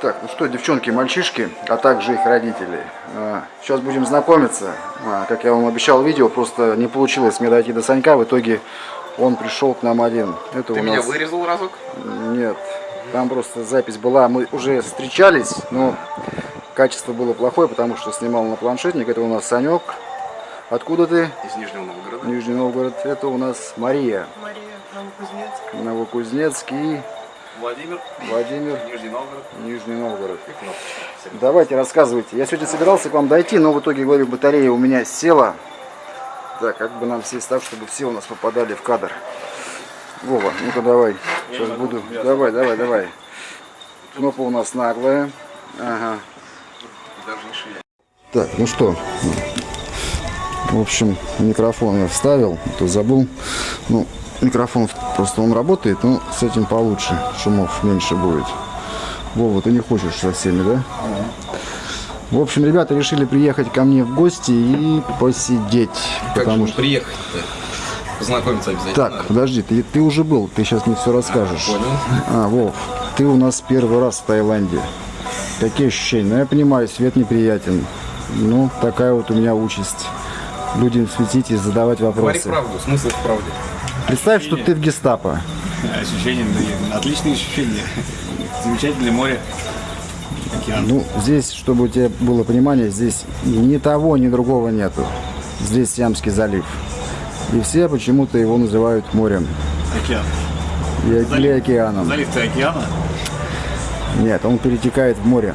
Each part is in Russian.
Так, ну что, девчонки, мальчишки, а также их родители. А, Сейчас будем знакомиться. А, Как я вам обещал в видео, просто не получилось мне дойти до Санька. В итоге он пришел к нам один. Это Ты у меня нас... вырезал разок? Нет, там просто запись была. Мы уже встречались, но качество было плохое, потому что снимал на планшетник. Это у нас Санек. Откуда ты? Из Нижнего Новгорода. Нижний Новгород. Это у нас Мария. Мария Новокузнецк. Новокузнецкий. Владимир, Владимир. Нижний Новгород. Нижний Новгород. И. Давайте, рассказывайте. Я сегодня собирался к вам дойти, но в итоге, говорю, батарея у меня села. Так, как бы нам сесть так, чтобы все у нас попадали в кадр. Вова, ну-ка давай. Сейчас буду. Давай, давай, давай. Кнопка у нас наглая. Ага. Даже не шире. Так, ну что. В общем, микрофон я вставил, а то забыл. Ну, микрофон просто он работает, но с этим получше. Шумов меньше будет. Вова, ты не хочешь со всеми, да? В общем, ребята решили приехать ко мне в гости и посидеть. Как потому же что... приехать-то? Познакомиться обязательно. Так, надо. подожди, ты, ты уже был, ты сейчас мне все расскажешь. Понял. А, Вов, ты у нас первый раз в Таиланде. Какие ощущения? Ну, я понимаю, свет неприятен. Ну, такая вот у меня участь. Людям светить и задавать Говори вопросы. правду, смысл в правде. Представь, что ты в гестапо. Ощущения, да, отличные ощущения. Замечательное море. Океан. Ну, здесь, чтобы у тебя было понимание, здесь ни того, ни другого нету. Здесь Сиамский залив. И все почему-то его называют морем. Океан. И- Залив. Или океаном. Залив-то океана. Нет, он перетекает в море.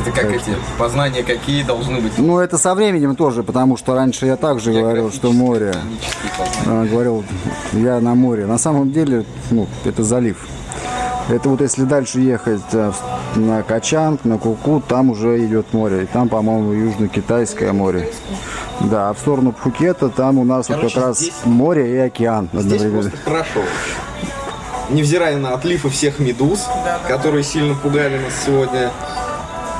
Это как эти познания какие должны быть. Ну, это со временем тоже, потому что раньше я также говорил, что море. А, говорил, я на море. На самом деле, ну, это залив. Это вот если дальше ехать а, на Качанг, на Куку, там уже идет море. И там, по-моему, Южно-Китайское море. Да, а в сторону Пхукета там у нас вот Короче, как раз море и океан Здесь просто хорошо. Невзирая на отливы всех медуз, которые сильно пугали нас сегодня.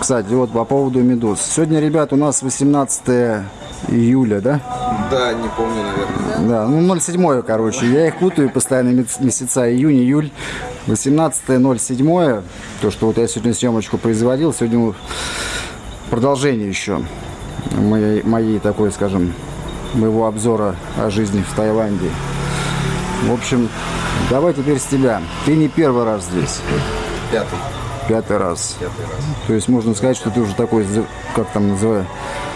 Кстати, вот по поводу медуз. Сегодня, ребят, у нас 18 июля, да? Да, не помню, наверное. Да, ну 07, короче. Я их путаю постоянно мес- месяца июнь, июль. 18 07 то, что вот я сегодня съемочку производил, сегодня продолжение еще моей, моей такой, скажем, моего обзора о жизни в Таиланде. В общем, давай теперь с тебя. Ты не первый раз здесь, Пятый. Пятый раз. Пятый раз. То есть можно сказать, что ты уже такой, как там называют,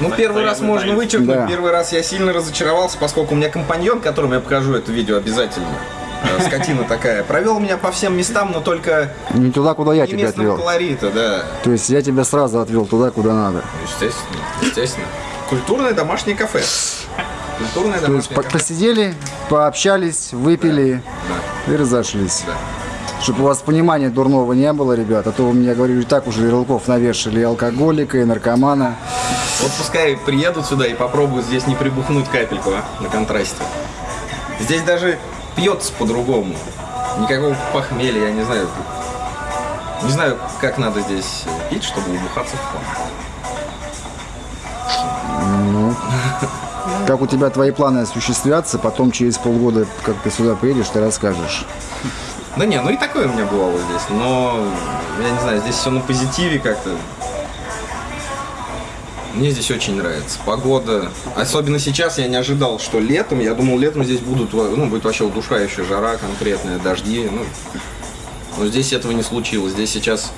Ну, первый раз можно вычеркнуть. Да. Первый раз я сильно разочаровался, поскольку у меня компаньон, которому я покажу это видео обязательно. э, Скотина такая. Провел меня по всем местам, но только не туда, куда я тебя местного отвел. колорита, да. То есть я тебя сразу отвел туда, куда надо. Естественно, естественно. Культурное домашнее кафе. Культурное То есть домашнее по- кафе. посидели, пообщались, выпили и разошлись. Да. Чтобы у вас понимания дурного не было, ребят, а то вы мне, говорю, и так уже ярлыков навешали и алкоголика, и наркомана. Вот пускай приедут сюда и попробуют здесь не прибухнуть капельку а, на контрасте. Здесь даже пьется по-другому. Никакого похмелья, я не знаю. Не знаю, как надо здесь пить, чтобы убухаться в план. Как у тебя твои планы осуществятся, потом через полгода, как ты сюда приедешь, ты расскажешь. Да не, ну и такое у меня бывало здесь, но я не знаю, здесь все на позитиве как-то. Мне здесь очень нравится. Погода. Особенно сейчас я не ожидал, что летом. Я думал, летом здесь будут, ну, будет вообще удушающая жара конкретная, дожди. Ну, но здесь этого не случилось. Здесь сейчас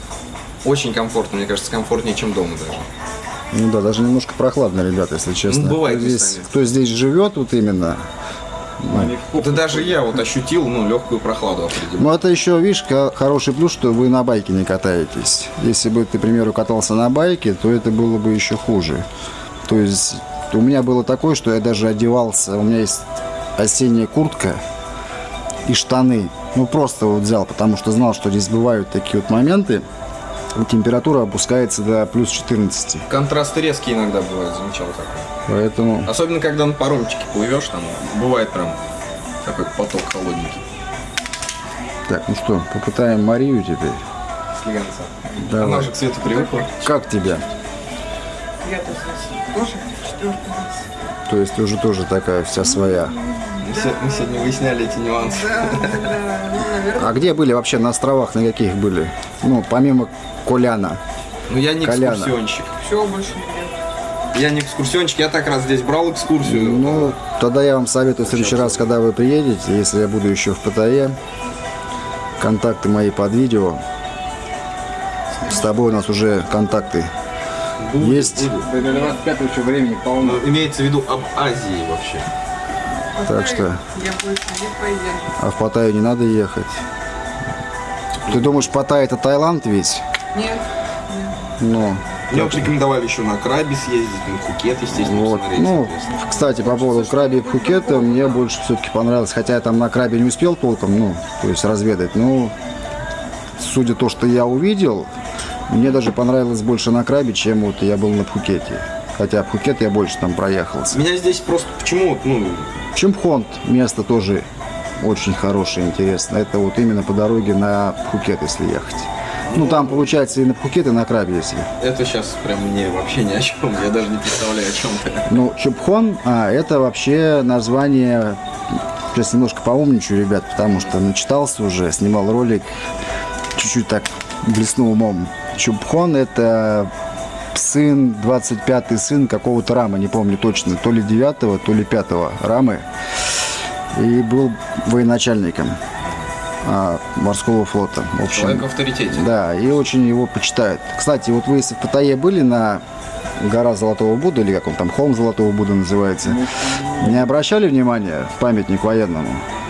очень комфортно. Мне кажется, комфортнее, чем дома даже. Ну да, даже немножко прохладно, ребята, если честно. Ну, бывает кто здесь, кто здесь живет, вот именно. Да даже я вот ощутил, ну, легкую прохладу определенно. Ну это еще, видишь, хороший плюс, что вы на байке не катаетесь. Если бы ты, к примеру, катался на байке, то это было бы еще хуже. То есть у меня было такое, что я даже одевался, у меня есть осенняя куртка и штаны. Ну просто вот взял, потому что знал, что здесь бывают такие вот моменты. Температура опускается до плюс 14. Контрасты резкие иногда бывают, замечал такое. Поэтому Особенно, когда на паромчике плывешь, там бывает прям такой поток холодненький. Так, ну что, попытаем Марию теперь. Слегонца. Давай. Она же к свету привыкла. Как тебя? Я тоже четвертый раз. То есть ты уже тоже такая вся своя. Мы се- Мы сегодня выясняли эти нюансы. Да, да, ну, наверное. А где были вообще на островах, на каких были? Ну, помимо Коляна. Но я не Коляна. экскурсионщик. Все, больше нет. Я не экскурсионщик, я так раз здесь брал экскурсию. Ну, тогда я вам советую в следующий раз, когда вы приедете, если я буду еще в ПТЕ, контакты мои под видео. С тобой у нас уже контакты Будет, есть. будет. До 25 еще времени полно. Ну, имеется в виду об Азии вообще. Так что- Я больше не поеду. А в Паттайю не надо ехать. Ты думаешь, Паттайя это Таиланд ведь? Нет, нет. Ну, Мне вот рекомендовали еще на Краби съездить, на Пхукет, естественно, вот. посмотреть. Ну, кстати, по поводу Краби и Пхукета, мне больше все-таки понравилось. Хотя я там на Крабе не успел толком, ну, то есть разведать. Ну, судя то, что я увидел, мне даже понравилось больше на Крабе, чем вот я был на Пхукете. Хотя Пхукет я больше там проехался. Меня здесь просто почему, ну, Чимпхонт место тоже очень хорошее, интересное. Это вот именно по дороге на Пхукет, если ехать. Ну, там получается и на Пхукет, и на Крабе, если. это сейчас прям мне вообще ни о чем. Я даже не представляю о чем ты. Ну, Чупхон, а, это вообще название, сейчас немножко поумничаю, ребят, потому что начитался уже, снимал ролик, чуть-чуть так блеснул умом. Чупхон это сын, 25-й сын какого-то рама, не помню точно, то ли 9 то ли 5 рамы. И был военачальником морского флота. В общем, Человек в авторитете. да, и очень его почитают. Кстати, вот вы если в Паттайе были на гора Золотого Будды, или как он там, холм Золотого Будды называется, не обращали внимания в памятник военному?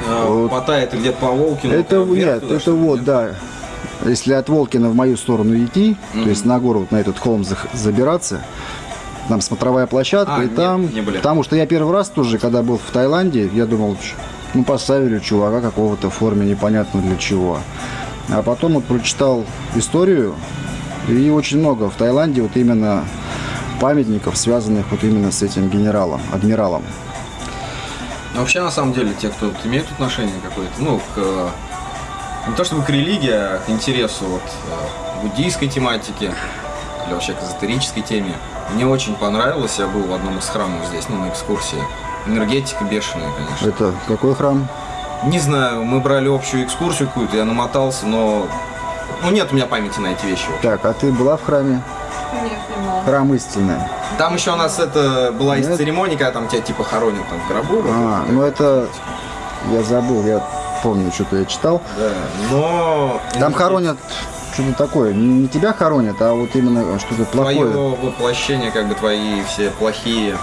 А, Паттайя это где-то по Волкину. Это вверх нет, туда, это вот, нет? да. Если от Волкина в мою сторону идти, то есть на гору, вот на этот холм забираться, там смотровая площадка, А, и там, не были. потому что я первый раз тоже, когда был в Таиланде, я думал, ну поставили чувака какого-то в форме непонятно для чего. А потом вот прочитал историю, и очень много в Таиланде вот именно памятников, связанных вот именно с этим генералом, адмиралом. Но вообще, на самом деле, те, кто вот имеет отношение какое-то, ну, к, э, не то чтобы к религии, а к интересу вот, э, буддийской тематике или вообще к эзотерической теме, мне очень понравилось, я был в одном из храмов здесь, ну, на экскурсии. Энергетика бешеная, конечно. Это какой храм? Не знаю, мы брали общую экскурсию какую-то, я намотался, но... Ну, нет у меня памяти на эти вещи. Так, а ты была в храме? Нет, не могу. Храм истины. Там еще у нас это была из Нет? церемонии, когда там тебя типа хоронят там в гробу. А, ну это я забыл, я помню, что-то я читал. Да, но... Там хоронят что-то такое. Не, не тебя хоронят, а вот именно что-то Твое плохое. воплощение, как бы твои все плохие.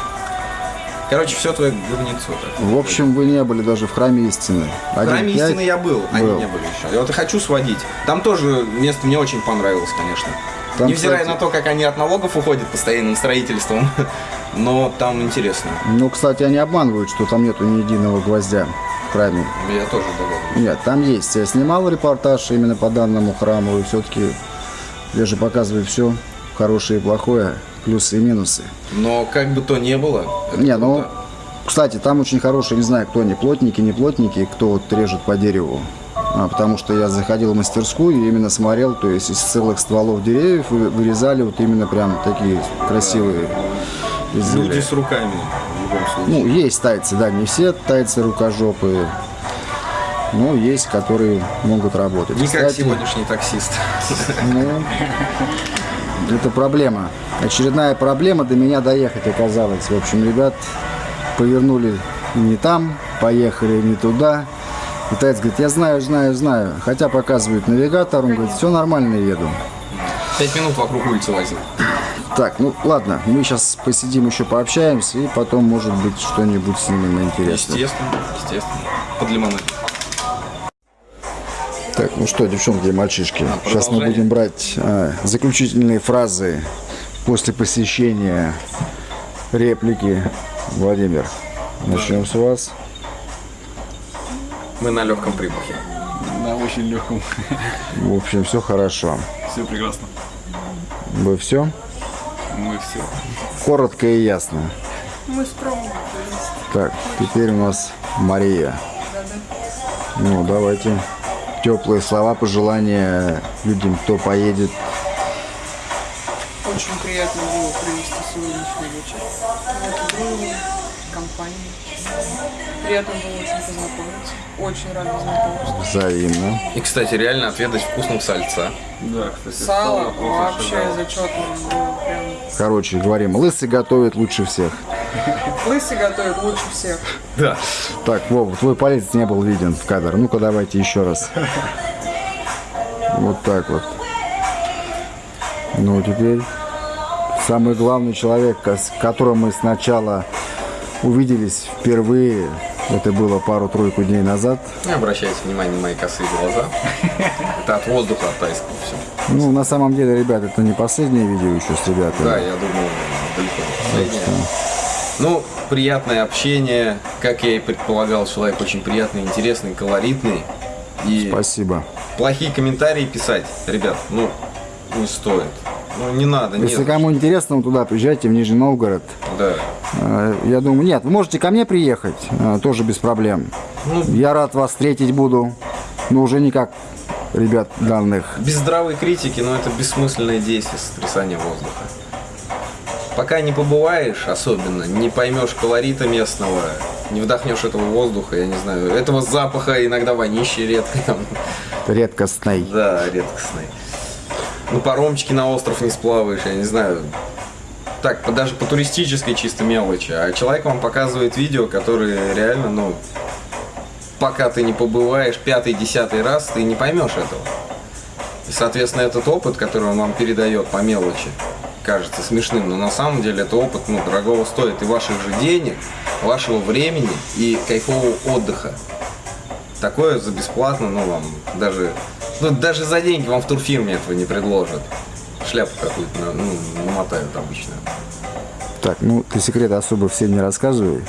Короче, все твое говнецо. В общем, вы не были даже в храме истины. В храме 1.5. истины я был, они Был. не были еще. Я вот и хочу сводить. Там тоже место мне очень понравилось, конечно. Там, Невзирая кстати- на то, как они от налогов уходят постоянным строительством, но там интересно. Ну, кстати, они обманывают, что там нету ни единого гвоздя в храме. Я тоже догадываюсь. Нет, там есть. Я снимал репортаж именно по данному храму, и все-таки я же показываю все, хорошее и плохое, плюсы и минусы. Но как бы то ни было, Не, ну, круто. кстати, там очень хорошие, не знаю, кто они, плотники, не плотники, кто вот режет по дереву. А, потому что я заходил в мастерскую и именно смотрел, то есть из целых стволов деревьев вы- вырезали вот именно прям такие красивые изделия. люди с руками в любом случае. Ну, есть тайцы, да, не все тайцы рукожопые, но есть, которые могут работать. Не как Кстати, сегодняшний таксист. ну, это проблема. Очередная проблема до меня доехать оказалась. В общем, ребят повернули не там, поехали не туда. Китаец говорит, я знаю, знаю, знаю. Хотя показывает навигатор, он говорит, все нормально, еду. Пять минут вокруг улицы возил. Так, ну ладно, мы сейчас посидим еще пообщаемся, и потом, может быть, что-нибудь снимем интересное. Естественно, естественно. Под лимонад. Так, ну что, девчонки и мальчишки, сейчас мы будем брать а, заключительные фразы после посещения реплики. Владимир, начнем с вас. Мы на легком прибухе. На очень легком. В общем, все хорошо. Все прекрасно. Вы все? Мы все. Коротко и ясно. Мы скромно. Так, теперь у нас Мария. Ну, давайте. Теплые слова, пожелания людям, кто поедет. Очень приятно было провести сегодняшний вечер. Было компанией. Приятно было очень познакомиться. Очень рада знакомству. Взаимно. И, кстати, реально отведать вкусного сальца. Да, кстати. Сало просто вообще зачетное было. Прям. Короче, говорим, лысый готовит лучше всех. Лысый готовит лучше всех. Да. Так, Вов, твой палец не был виден в кадр. Ну-ка, давайте еще раз. Вот так вот. Ну, теперь самый главный человек, с которым мы сначала увиделись впервые, это было пару-тройку дней назад. Не обращайте внимания на мои косые глаза. Это от воздуха, от тайского все. Ну, на самом деле, ребят, это не последнее видео еще с ребятами. Да, я думал, далеко не последнее. Ну, приятное общение. Как я и предполагал, человек очень приятный, интересный, колоритный. И Спасибо. плохие комментарии писать, ребят, ну, не стоит. Ну, не надо, Если нет. кому интересно, туда приезжайте, в Нижний Новгород. Да. Э, Я думаю, нет, вы можете ко мне приехать, э, тоже без проблем. Ну. Я рад вас встретить буду, но уже не как ребят данных. Без здравой критики, но это бессмысленное действие сотрясания воздуха. Пока не побываешь особенно, не поймешь колорита местного, не вдохнешь этого воздуха, я не знаю, этого запаха, иногда вонищи редко Редкостный. да, редкостный. Ну, паромчики на остров не сплаваешь, я не знаю. Так, даже по туристической чисто мелочи. А человек вам показывает видео, которые реально, ну, пока ты не побываешь пятый, десятый раз, ты не поймешь этого. И, соответственно, этот опыт, который он вам передает по мелочи, кажется смешным, но на самом деле это опыт, ну, дорогого стоит и ваших же денег, вашего времени и кайфового отдыха. Такое за бесплатно, ну, вам даже, ну, даже за деньги вам в турфирме этого не предложат. Шляпу какую-то, ну, намотают обычно. Так, ну ты секреты особо всем не рассказывай.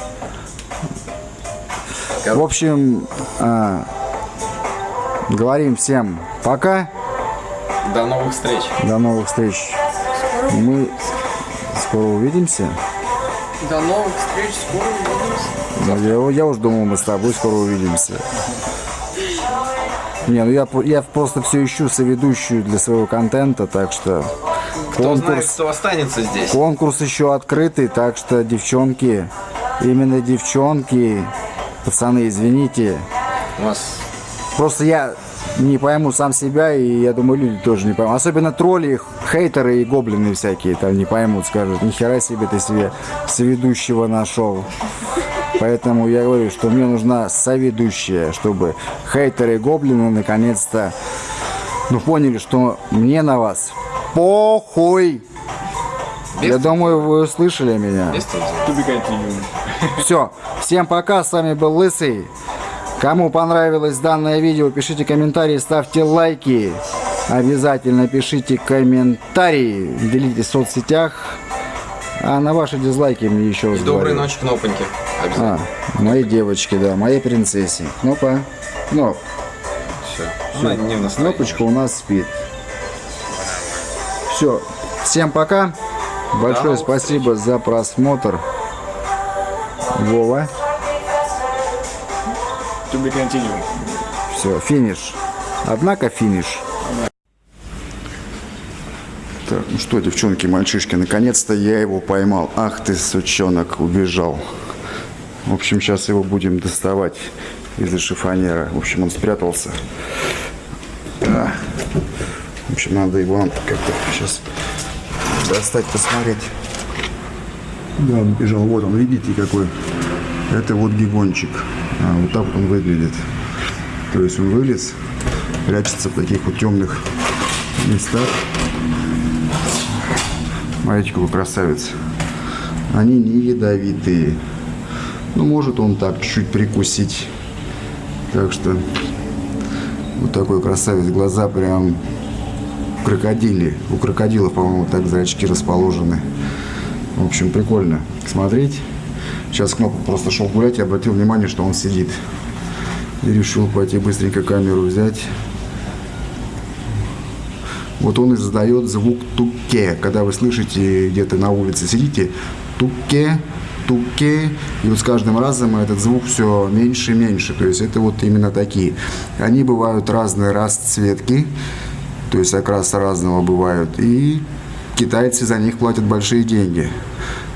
Кор- В общем, а, говорим всем пока, До новых встреч. до новых встреч. Мы скоро увидимся. До новых встреч. Скоро увидимся. Ну, Я, я уже думал, мы с тобой скоро увидимся. Не, ну я, я просто все ищу соведущую для своего контента, так что Кто знает, конкурс, кто останется здесь. конкурс еще открытый, так что девчонки, именно девчонки, пацаны, извините, У вас просто я не пойму сам себя, и я думаю, люди тоже не поймут. Особенно тролли, хейтеры и гоблины всякие там не поймут, скажут, нихера себе ты себе соведущего нашел. Поэтому я говорю, что мне нужна соведущая, чтобы хейтеры и гоблины наконец-то ну, поняли, что мне на вас похуй. без, Я думаю, вы услышали меня. без. Все, всем пока, с вами был Лысый. Кому понравилось данное видео, пишите комментарии, ставьте лайки. Обязательно пишите комментарии, делитесь в соцсетях. А на ваши дизлайки мне еще раз И доброй говорю. ночи, кнопоньки. А, моей девочке, да, моей принцессе. Кнопа. Кноп. Все. Она не в настроении. Кнопочка у нас спит. Все. Всем пока. Большое новых спасибо за просмотр. Вова. To be continued. Все, финиш. Однако финиш. Так, ну что, девчонки, мальчишки, наконец-то я его поймал. Ах ты, сучонок, убежал. В общем, сейчас его будем доставать из-за шифонера. В общем, он спрятался. Да. В общем, надо его как-то сейчас достать, посмотреть. Да, он бежал. Вот он, видите, какой. Это вот гигончик. А, вот так он выглядит. То есть он вылез, прячется в таких вот темных местах. Смотрите, какой красавец. Они не ядовитые. Ну, может он так чуть-чуть прикусить. Так что вот такой красавец. Глаза прям крокодили. У крокодилов, по-моему, так зрачки расположены. В общем, прикольно смотреть. Сейчас Кнопа просто шел гулять и обратил внимание, что он сидит. И решил пойти быстренько камеру взять. Вот он издает звук туке. Когда вы слышите где-то на улице сидите, туке, туке. И вот с каждым разом этот звук все меньше и меньше. То есть это вот именно такие. Они бывают разные расцветки. То есть окраса разного бывают. И китайцы за них платят большие деньги.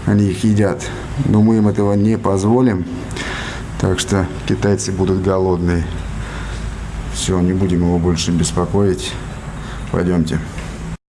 Они их едят. Но мы им этого не позволим. Так что китайцы будут голодные. Все, не будем его больше беспокоить. Пойдемте.